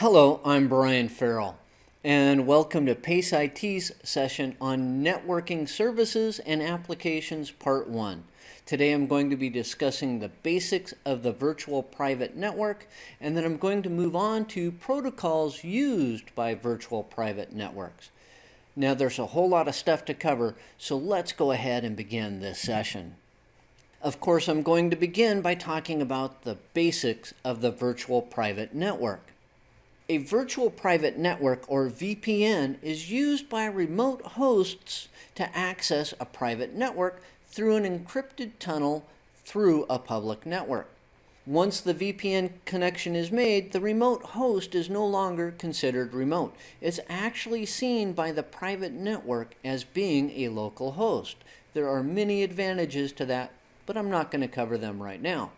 Hello, I'm Brian Farrell, and welcome to PACE IT's session on Networking Services and Applications Part 1. Today I'm going to be discussing the basics of the virtual private network, and then I'm going to move on to protocols used by virtual private networks. Now there's a whole lot of stuff to cover, so let's go ahead and begin this session. Of course, I'm going to begin by talking about the basics of the virtual private network. A virtual private network, or VPN, is used by remote hosts to access a private network through an encrypted tunnel through a public network. Once the VPN connection is made, the remote host is no longer considered remote. It's actually seen by the private network as being a local host. There are many advantages to that, but I'm not going to cover them right now.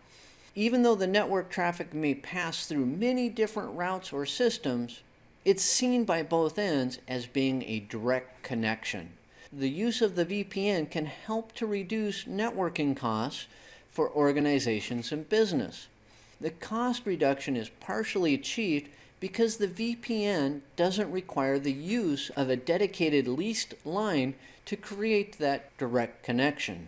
Even though the network traffic may pass through many different routes or systems, it's seen by both ends as being a direct connection. The use of the VPN can help to reduce networking costs for organizations and business. The cost reduction is partially achieved because the VPN doesn't require the use of a dedicated leased line to create that direct connection.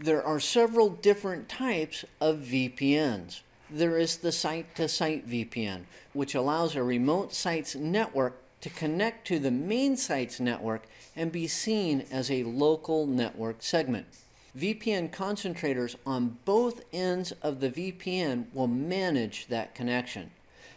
There are several different types of VPNs. There is the site-to-site -site VPN, which allows a remote site's network to connect to the main site's network and be seen as a local network segment. VPN concentrators on both ends of the VPN will manage that connection.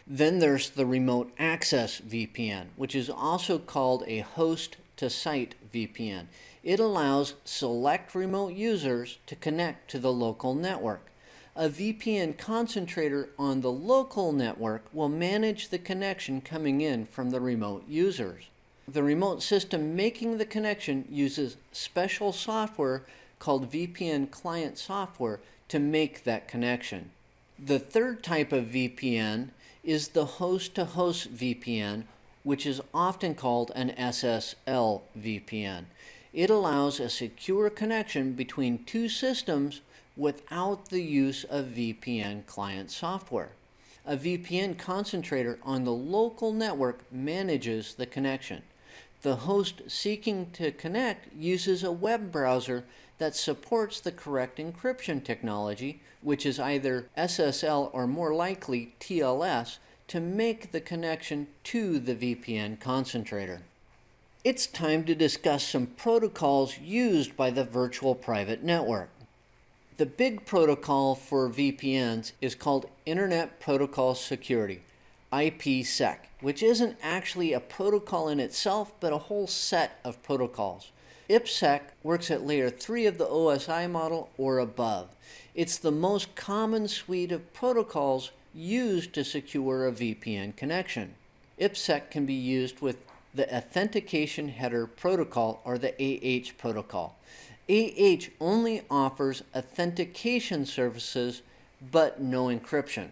Then there's the remote access VPN, which is also called a host to site VPN. It allows select remote users to connect to the local network. A VPN concentrator on the local network will manage the connection coming in from the remote users. The remote system making the connection uses special software called VPN client software to make that connection. The third type of VPN is the host-to-host -host VPN, which is often called an SSL VPN. It allows a secure connection between two systems without the use of VPN client software. A VPN concentrator on the local network manages the connection. The host seeking to connect uses a web browser that supports the correct encryption technology, which is either SSL or more likely TLS, to make the connection to the VPN concentrator. It's time to discuss some protocols used by the virtual private network. The big protocol for VPNs is called Internet Protocol Security, IPsec, which isn't actually a protocol in itself, but a whole set of protocols. IPsec works at layer 3 of the OSI model or above. It's the most common suite of protocols used to secure a VPN connection. IPsec can be used with the Authentication Header Protocol, or the AH protocol. AH only offers authentication services, but no encryption.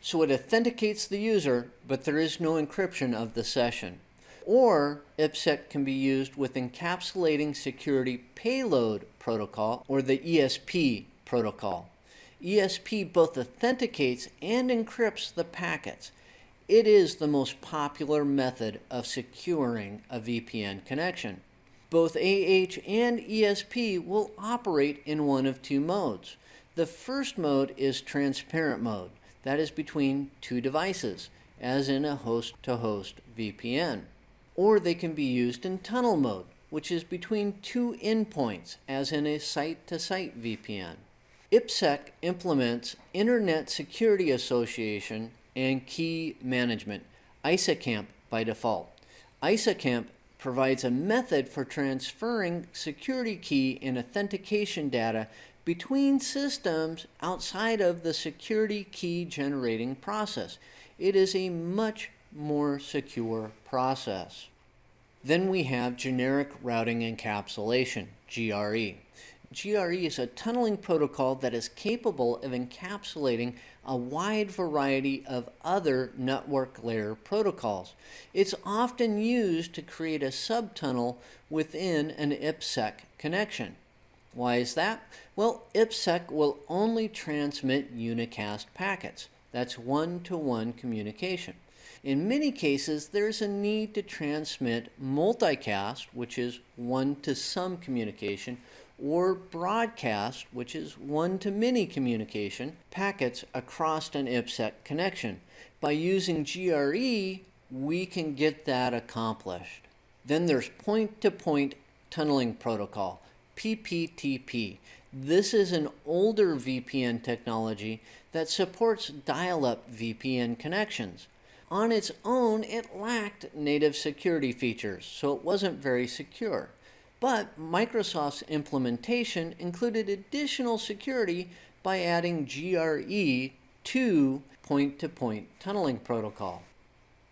So it authenticates the user, but there is no encryption of the session. Or IPsec can be used with Encapsulating Security Payload Protocol, or the ESP protocol. ESP both authenticates and encrypts the packets. It is the most popular method of securing a VPN connection. Both AH and ESP will operate in one of two modes. The first mode is transparent mode. That is between two devices, as in a host-to-host -host VPN. Or they can be used in tunnel mode, which is between two endpoints, as in a site-to-site -site VPN. IPsec implements Internet Security Association and key management, ISAKMP by default. ISAKMP provides a method for transferring security key and authentication data between systems outside of the security key generating process. It is a much more secure process. Then we have generic routing encapsulation, GRE. GRE is a tunneling protocol that is capable of encapsulating a wide variety of other network layer protocols. It's often used to create a subtunnel within an IPsec connection. Why is that? Well, IPsec will only transmit unicast packets. That's one-to-one -one communication. In many cases, there's a need to transmit multicast, which is one to some communication, or broadcast, which is one to many communication, packets across an IPsec connection. By using GRE, we can get that accomplished. Then there's point-to-point tunneling protocol, PPTP. This is an older VPN technology that supports dial-up VPN connections. On its own, it lacked native security features, so it wasn't very secure. But Microsoft's implementation included additional security by adding GRE to point-to-point -point tunneling protocol.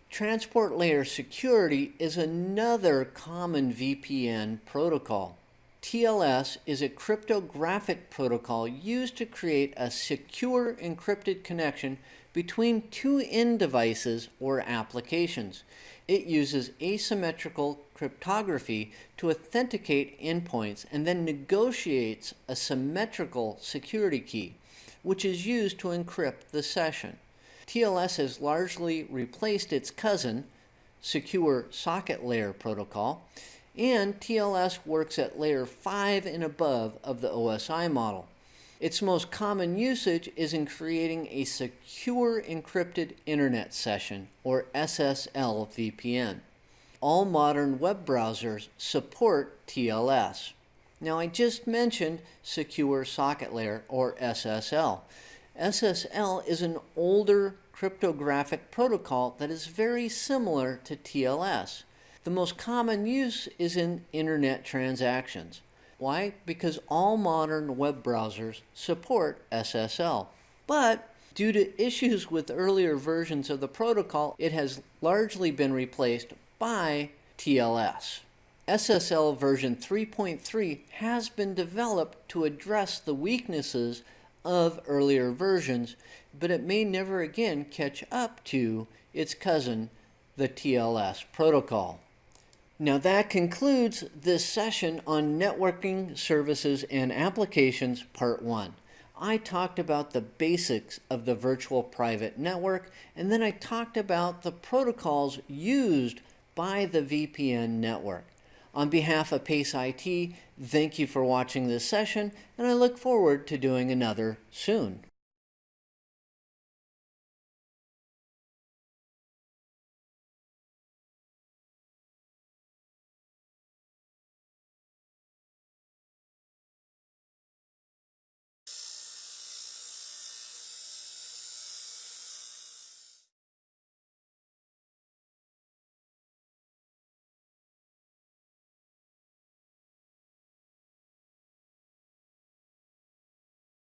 Transport layer security is another common VPN protocol. TLS is a cryptographic protocol used to create a secure encrypted connection between two end devices or applications. It uses asymmetrical cryptography to authenticate endpoints and then negotiates a symmetrical security key, which is used to encrypt the session. TLS has largely replaced its cousin, Secure Socket Layer Protocol, and TLS works at layer 5 and above of the OSI model. Its most common usage is in creating a secure encrypted internet session, or SSL VPN. All modern web browsers support TLS. Now I just mentioned Secure Socket Layer, or SSL. SSL is an older cryptographic protocol that is very similar to TLS. The most common use is in internet transactions. Why? Because all modern web browsers support SSL. But due to issues with earlier versions of the protocol, it has largely been replaced by TLS. SSL version 3.3 has been developed to address the weaknesses of earlier versions, but it may never again catch up to its cousin, the TLS protocol. Now that concludes this session on Networking Services and Applications Part 1. I talked about the basics of the virtual private network, and then I talked about the protocols used by the VPN network. On behalf of PACE IT, thank you for watching this session, and I look forward to doing another soon.